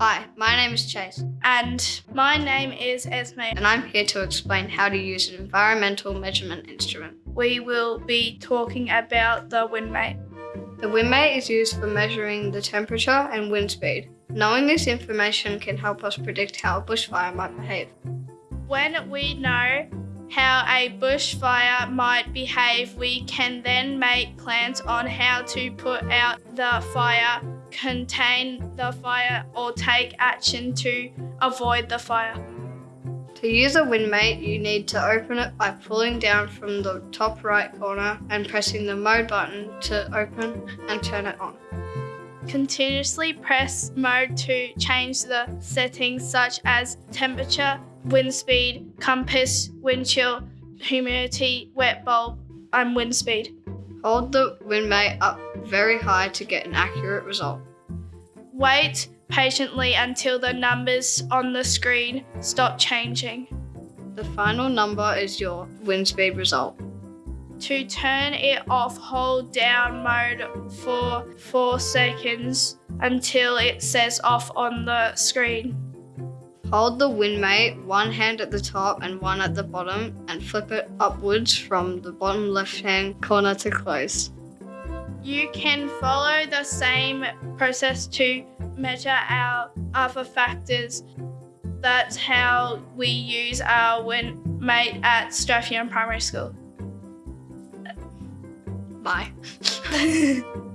Hi, my name is Chase, And my name is Esme. and I'm here to explain how to use an environmental measurement instrument. We will be talking about the windmate. The windmate is used for measuring the temperature and wind speed. Knowing this information can help us predict how a bushfire might behave. When we know how a bushfire might behave, we can then make plans on how to put out the fire, contain the fire, or take action to avoid the fire. To use a windmate, you need to open it by pulling down from the top right corner and pressing the mode button to open and turn it on. Continuously press mode to change the settings such as temperature, wind speed, compass, wind chill, humidity, wet bulb, and wind speed. Hold the wind windmate up very high to get an accurate result. Wait patiently until the numbers on the screen stop changing. The final number is your wind speed result. To turn it off, hold down mode for 4 seconds until it says off on the screen. Hold the windmate, one hand at the top and one at the bottom, and flip it upwards from the bottom left hand corner to close. You can follow the same process to measure our other factors. That's how we use our windmate at Strathion Primary School. Bye.